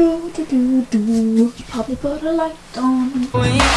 do do do do. Probably put a light on.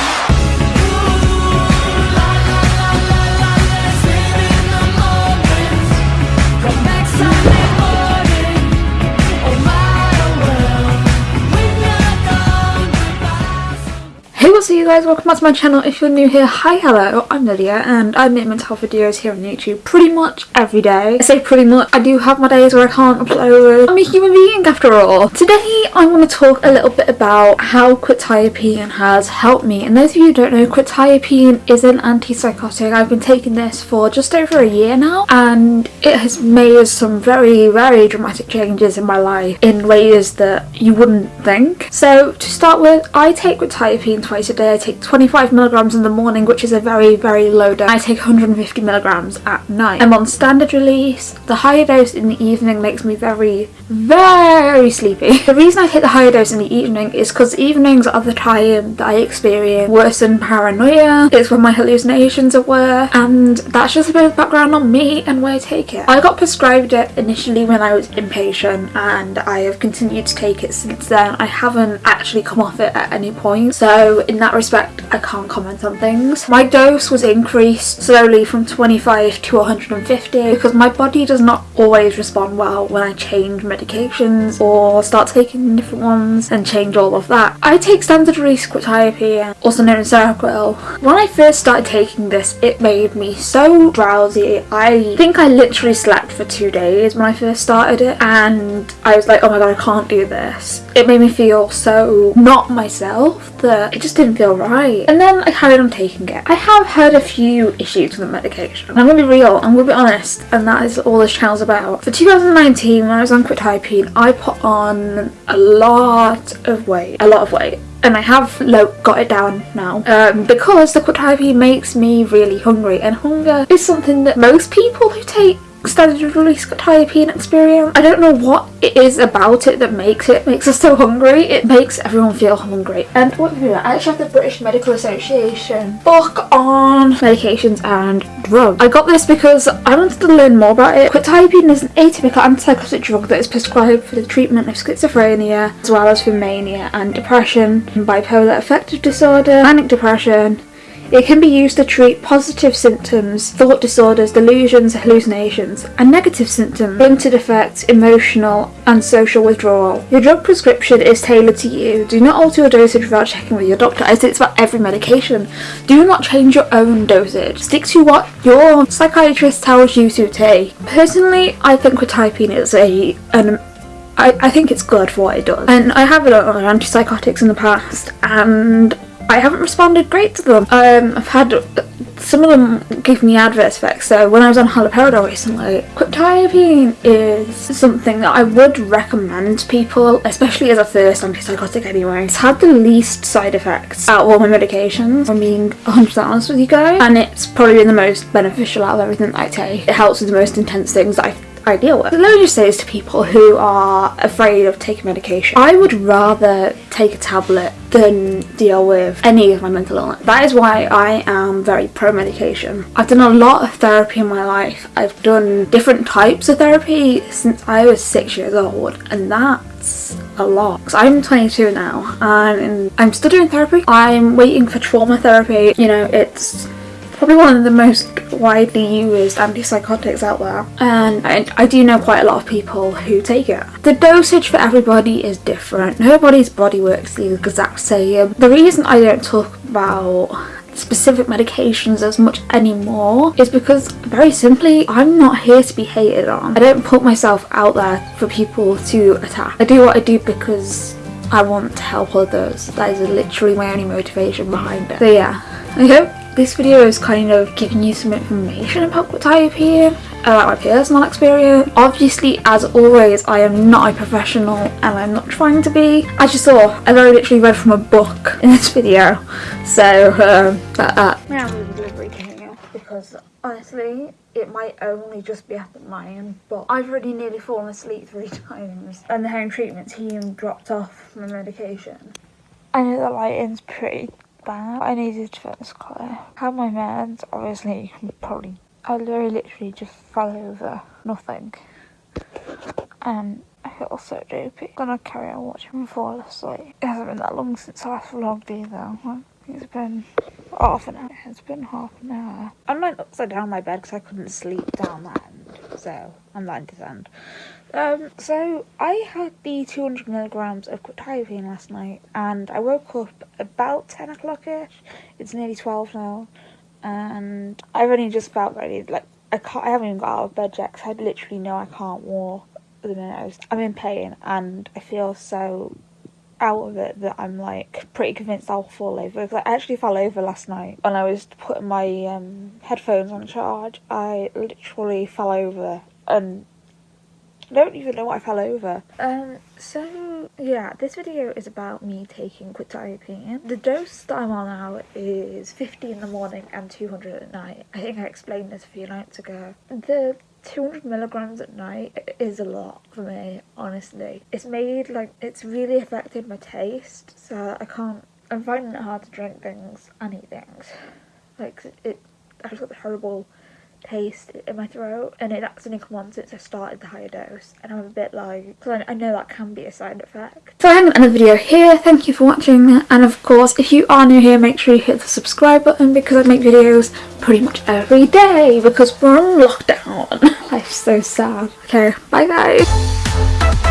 What's up you guys, welcome back to my channel. If you're new here, hi hello, I'm Lydia and I make mental health videos here on YouTube pretty much every day. I say pretty much, I do have my days where I can't upload. I'm a human being after all. Today I want to talk a little bit about how quetiapine has helped me and those of you who don't know, quetiapine is an antipsychotic. I've been taking this for just over a year now and it has made some very very dramatic changes in my life in ways that you wouldn't think. So to start with, I take quetiapine twice I take 25 milligrams in the morning, which is a very, very low dose. I take 150 milligrams at night. I'm on standard release. The higher dose in the evening makes me very, very sleepy. The reason I take the higher dose in the evening is because evenings are the time that I experience worsened paranoia. It's when my hallucinations are worse, and that's just a bit of background on me and why I take it. I got prescribed it initially when I was inpatient, and I have continued to take it since then. I haven't actually come off it at any point, so in that respect I can't comment on things. My dose was increased slowly from 25 to 150 because my body does not always respond well when I change medications or start taking different ones and change all of that. I take standard release quetiapine, also known as Seroquel. When I first started taking this it made me so drowsy. I think I literally slept for two days when I first started it and I was like oh my god I can't do this. It made me feel so not myself that it just didn't feel right. And then I carried on taking it. I have had a few issues with the medication. I'm gonna be real, I'm gonna be honest, and that is all this channel's about. For 2019, when I was on quetiapine, I put on a lot of weight. A lot of weight and I have like, got it down now um, because the quetiapine makes me really hungry and hunger is something that most people who take standard release quetiapine experience. I don't know what it is about it that makes it makes us so hungry. It makes everyone feel hungry. And what I actually have the British Medical Association book on medications and drugs. I got this because I wanted to learn more about it. Quetiapine is an atypical antipsychotic drug that is prescribed for the treatment of schizophrenia as well as for mania and depression, bipolar affective disorder, manic depression, it can be used to treat positive symptoms, thought disorders, delusions, hallucinations, and negative symptoms, blunted effects, emotional and social withdrawal. Your drug prescription is tailored to you. Do not alter your dosage without checking with your doctor. Say it's about every medication. Do not change your own dosage. Stick to what your psychiatrist tells you to take. Personally, I think quetiapine is a an I, I think it's good for what it does. And I have had other antipsychotics in the past and I haven't responded great to them. Um, I've had some of them give me adverse effects. So when I was on haloperidol recently, quetiapine is something that I would recommend to people, especially as a first antipsychotic anyway. It's had the least side effects out of all my medications, I'm being 100% honest with you guys. And it's probably been the most beneficial out of everything that I take. It helps with the most intense things that I I deal with. Let me just say this to people who are afraid of taking medication. I would rather take a tablet than deal with any of my mental illness. That is why I am very pro-medication. I've done a lot of therapy in my life. I've done different types of therapy since I was six years old and that's a lot. I'm 22 now and I'm still doing therapy. I'm waiting for trauma therapy. You know, it's probably one of the most widely used antipsychotics out there and I, I, do know quite a lot of people who take it. The dosage for everybody is different. Nobody's body works the exact same. The reason I don't talk about specific medications as much anymore is because very simply I'm not here to be hated on. I don't put myself out there for people to attack. I do what I do because I want to help others. That is literally my only motivation behind it. So yeah, I hope this video is kind of giving you some information about quetiapine, about my personal experience. Obviously, as always, I am not a professional and I'm not trying to be. As you saw, I very literally read from a book in this video, so um, that, that. Now the delivery here because honestly, it might only just be up at mine, but I've already nearly fallen asleep three times and the home treatment team dropped off my medication. I know the lighting's pretty I needed to fix clear. Had my meds, obviously, probably. I very literally just fell over nothing. And I feel so dopey. Gonna carry on watching I asleep. It hasn't been that long since I last vlogged either. It's been half an hour. It's been half an hour. I'm like upside down my bed because I couldn't sleep down that. So I'm lying to end. Um, so I had the 200 milligrams of quetiapine last night and I woke up about 10 o'clock-ish. It's nearly 12 now and I've only just felt ready. Like I can't, I haven't even got out of bed yet because I literally know I can't walk the minute. I'm in pain and I feel so out of it that I'm like pretty convinced I'll fall over because I actually fell over last night when I was putting my um, headphones on charge. I literally fell over and I don't even know what I fell over. Um, so yeah, this video is about me taking quetiapine. The dose that I'm on now is 50 in the morning and 200 at night. I think I explained this a few nights ago. The 200 milligrams at night is a lot for me, honestly. It's made, like, it's really affected my taste, so I can't, I'm finding it hard to drink things and eat things. Like, it, I've got the horrible taste in my throat and it's only come on since I started the higher dose and I'm a bit like because I, I know that can be a side effect. So to end the video here, thank you for watching and of course if you are new here make sure you hit the subscribe button because I make videos pretty much every day because we're on lockdown. Life's so sad. Okay, bye guys.